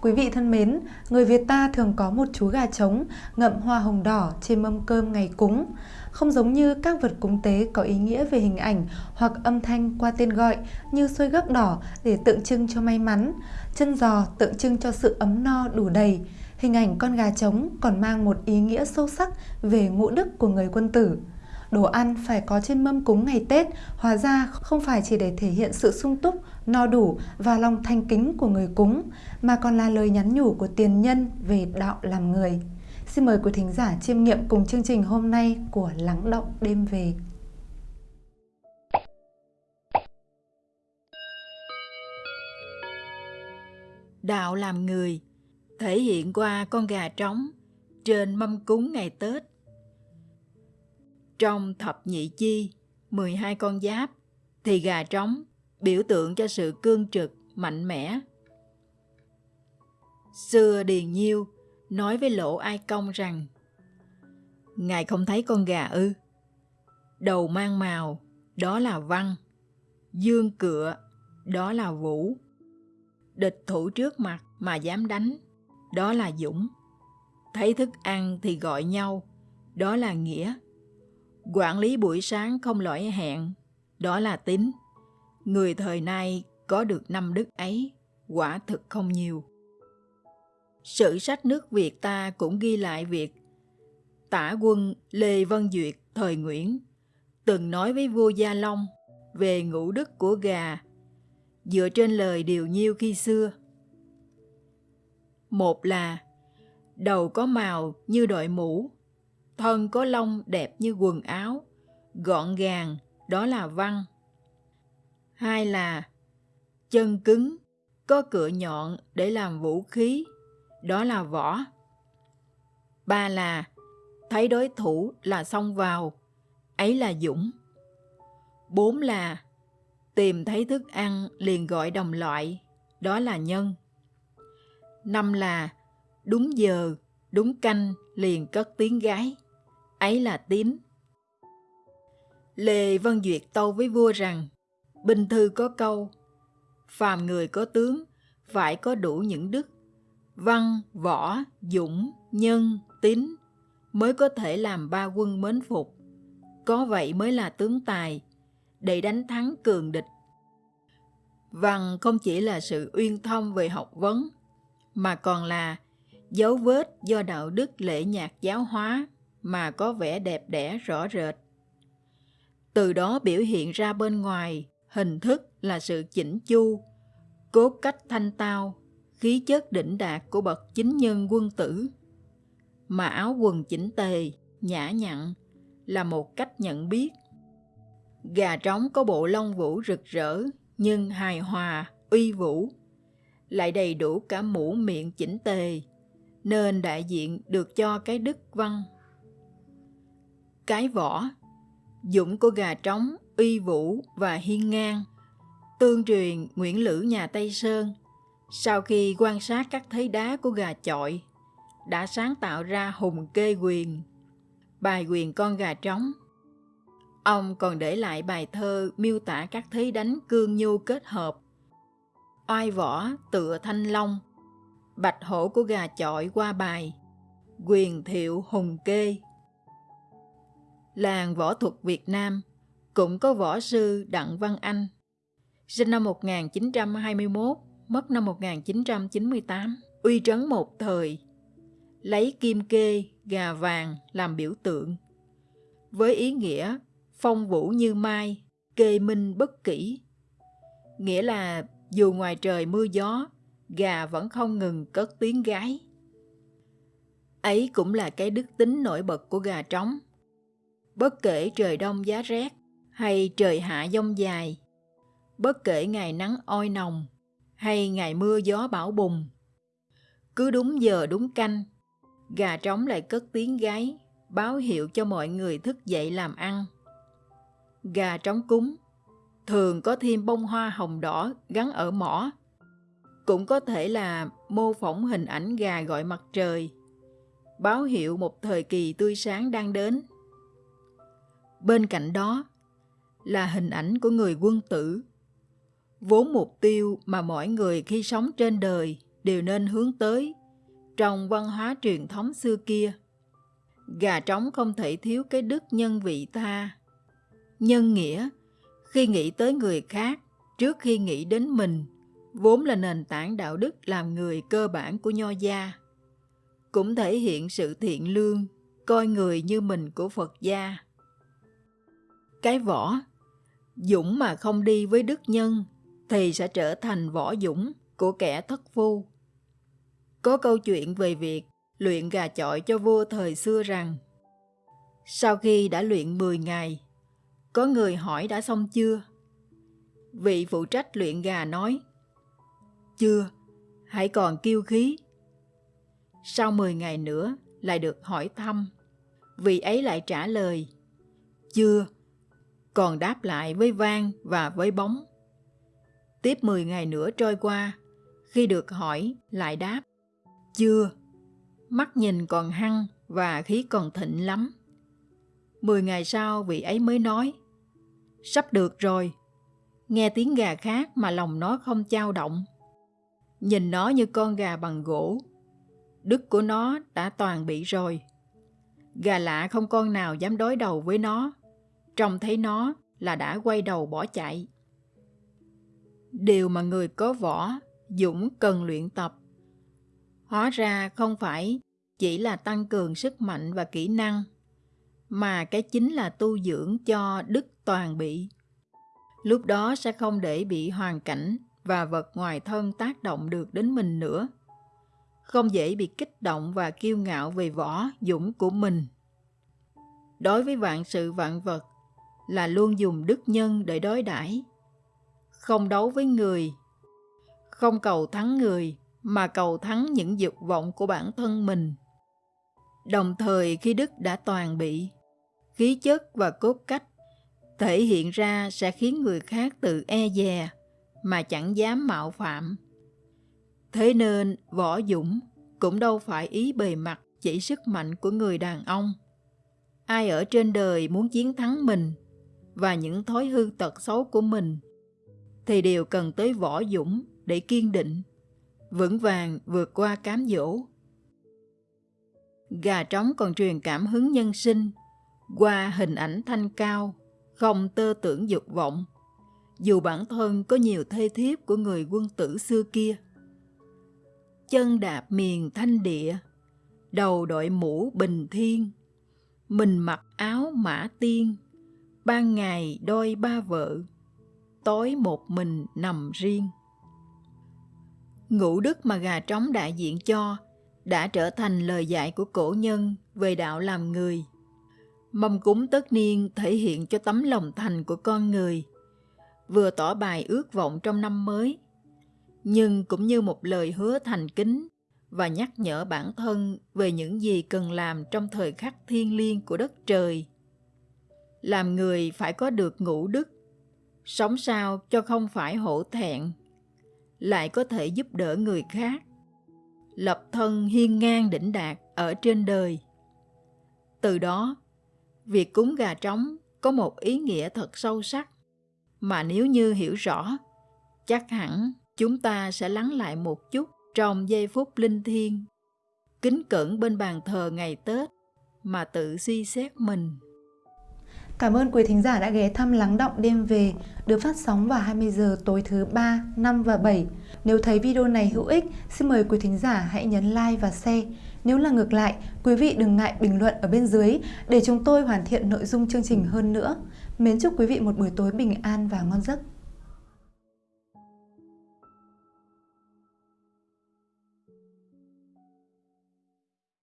Quý vị thân mến, người Việt ta thường có một chú gà trống ngậm hoa hồng đỏ trên mâm cơm ngày cúng. Không giống như các vật cúng tế có ý nghĩa về hình ảnh hoặc âm thanh qua tên gọi như xôi gấc đỏ để tượng trưng cho may mắn, chân giò tượng trưng cho sự ấm no đủ đầy. Hình ảnh con gà trống còn mang một ý nghĩa sâu sắc về ngũ đức của người quân tử đồ ăn phải có trên mâm cúng ngày Tết, hóa ra không phải chỉ để thể hiện sự sung túc, no đủ và lòng thanh kính của người cúng, mà còn là lời nhắn nhủ của tiền nhân về đạo làm người. Xin mời quý thính giả chiêm nghiệm cùng chương trình hôm nay của Lắng Động Đêm Về. Đạo làm người thể hiện qua con gà trống trên mâm cúng ngày Tết trong thập nhị chi, 12 con giáp, thì gà trống biểu tượng cho sự cương trực, mạnh mẽ. Xưa Điền Nhiêu nói với Lỗ Ai Công rằng Ngài không thấy con gà ư? Đầu mang màu, đó là văn. Dương cựa, đó là vũ. Địch thủ trước mặt mà dám đánh, đó là dũng. Thấy thức ăn thì gọi nhau, đó là nghĩa. Quản lý buổi sáng không lỗi hẹn, đó là tính. Người thời nay có được năm đức ấy, quả thực không nhiều. Sử sách nước Việt ta cũng ghi lại việc tả quân Lê Văn Duyệt thời Nguyễn từng nói với vua Gia Long về ngũ đức của gà dựa trên lời điều nhiêu khi xưa. Một là đầu có màu như đội mũ, thân có lông đẹp như quần áo, gọn gàng, đó là văn. Hai là chân cứng, có cửa nhọn để làm vũ khí, đó là võ. Ba là thấy đối thủ là xông vào, ấy là dũng. Bốn là tìm thấy thức ăn liền gọi đồng loại, đó là nhân. Năm là đúng giờ, đúng canh liền cất tiếng gái ấy là tín. Lê Văn Duyệt tâu với vua rằng, Bình thư có câu, phàm người có tướng, phải có đủ những đức, văn, võ, dũng, nhân, tín, mới có thể làm ba quân mến phục. Có vậy mới là tướng tài, để đánh thắng cường địch. Văn không chỉ là sự uyên thông về học vấn, mà còn là dấu vết do đạo đức lễ nhạc giáo hóa mà có vẻ đẹp đẽ rõ rệt. Từ đó biểu hiện ra bên ngoài, hình thức là sự chỉnh chu, cốt cách thanh tao, khí chất đỉnh đạt của bậc chính nhân quân tử. Mà áo quần chỉnh tề, nhã nhặn là một cách nhận biết. Gà trống có bộ lông vũ rực rỡ nhưng hài hòa, uy vũ, lại đầy đủ cả mũ miệng chỉnh tề, nên đại diện được cho cái đức văn cái vỏ. Dũng của gà trống, uy vũ và hiên ngang. Tương truyền Nguyễn Lữ nhà Tây Sơn, sau khi quan sát các thấy đá của gà chọi, đã sáng tạo ra hùng kê quyền, bài quyền con gà trống. Ông còn để lại bài thơ miêu tả các thế đánh cương nhu kết hợp. Oai võ tựa thanh long, bạch hổ của gà chọi qua bài, quyền thiệu hùng kê làng võ thuật Việt Nam cũng có võ sư Đặng Văn Anh, sinh năm 1921, mất năm 1998, uy trấn một thời, lấy kim kê, gà vàng làm biểu tượng. Với ý nghĩa phong vũ như mai, kê minh bất kỷ, Nghĩa là dù ngoài trời mưa gió, gà vẫn không ngừng cất tiếng gái. Ấy cũng là cái đức tính nổi bật của gà trống bất kể trời đông giá rét hay trời hạ dông dài, bất kể ngày nắng oi nồng hay ngày mưa gió bão bùng. Cứ đúng giờ đúng canh, gà trống lại cất tiếng gáy, báo hiệu cho mọi người thức dậy làm ăn. Gà trống cúng thường có thêm bông hoa hồng đỏ gắn ở mỏ. Cũng có thể là mô phỏng hình ảnh gà gọi mặt trời, báo hiệu một thời kỳ tươi sáng đang đến. Bên cạnh đó là hình ảnh của người quân tử. Vốn mục tiêu mà mỗi người khi sống trên đời đều nên hướng tới trong văn hóa truyền thống xưa kia. Gà trống không thể thiếu cái đức nhân vị tha. Nhân nghĩa, khi nghĩ tới người khác, trước khi nghĩ đến mình, vốn là nền tảng đạo đức làm người cơ bản của nho gia. Cũng thể hiện sự thiện lương, coi người như mình của Phật gia. Cái võ, dũng mà không đi với đức nhân thì sẽ trở thành võ dũng của kẻ thất phu. Có câu chuyện về việc luyện gà chọi cho vua thời xưa rằng sau khi đã luyện 10 ngày, có người hỏi đã xong chưa? Vị phụ trách luyện gà nói Chưa, hãy còn kiêu khí. Sau 10 ngày nữa lại được hỏi thăm, vị ấy lại trả lời Chưa, còn đáp lại với vang và với bóng. Tiếp 10 ngày nữa trôi qua, khi được hỏi lại đáp chưa, mắt nhìn còn hăng và khí còn thịnh lắm. Mười ngày sau vị ấy mới nói, sắp được rồi. Nghe tiếng gà khác mà lòng nó không trao động. Nhìn nó như con gà bằng gỗ. Đức của nó đã toàn bị rồi. Gà lạ không con nào dám đối đầu với nó. Trông thấy nó là đã quay đầu bỏ chạy. Điều mà người có võ, dũng cần luyện tập Hóa ra không phải chỉ là tăng cường sức mạnh và kỹ năng, mà cái chính là tu dưỡng cho đức toàn bị. Lúc đó sẽ không để bị hoàn cảnh và vật ngoài thân tác động được đến mình nữa. Không dễ bị kích động và kiêu ngạo về võ dũng của mình. Đối với vạn sự vạn vật là luôn dùng đức nhân để đối đãi không đấu với người không cầu thắng người mà cầu thắng những dục vọng của bản thân mình. Đồng thời khi đức đã toàn bị, khí chất và cốt cách thể hiện ra sẽ khiến người khác tự e dè mà chẳng dám mạo phạm. Thế nên võ dũng cũng đâu phải ý bề mặt chỉ sức mạnh của người đàn ông. Ai ở trên đời muốn chiến thắng mình và những thói hư tật xấu của mình thì đều cần tới võ dũng để kiên định vững vàng vượt qua cám dỗ. Gà trống còn truyền cảm hứng nhân sinh qua hình ảnh thanh cao, không tơ tưởng dục vọng, dù bản thân có nhiều thê thiếp của người quân tử xưa kia. Chân đạp miền thanh địa, đầu đội mũ bình thiên, mình mặc áo mã tiên, ban ngày đôi ba vợ, tối một mình nằm riêng ngũ đức mà gà trống đại diện cho đã trở thành lời dạy của cổ nhân về đạo làm người. Mâm cúng tất niên thể hiện cho tấm lòng thành của con người, vừa tỏ bài ước vọng trong năm mới, nhưng cũng như một lời hứa thành kính và nhắc nhở bản thân về những gì cần làm trong thời khắc thiêng liêng của đất trời. Làm người phải có được ngũ đức, sống sao cho không phải hổ thẹn lại có thể giúp đỡ người khác. Lập thân hiên ngang đỉnh đạt ở trên đời. Từ đó việc cúng gà trống có một ý nghĩa thật sâu sắc. Mà nếu như hiểu rõ chắc hẳn chúng ta sẽ lắng lại một chút trong giây phút linh thiêng kính cẩn bên bàn thờ ngày tết mà tự suy xét mình. Cảm ơn quý thính giả đã ghé thăm Lắng Động Đêm Về được phát sóng vào 20 giờ tối thứ 3, 5 và 7. Nếu thấy video này hữu ích, xin mời quý thính giả hãy nhấn like và share. Nếu là ngược lại, quý vị đừng ngại bình luận ở bên dưới để chúng tôi hoàn thiện nội dung chương trình hơn nữa. Mến chúc quý vị một buổi tối bình an và ngon giấc.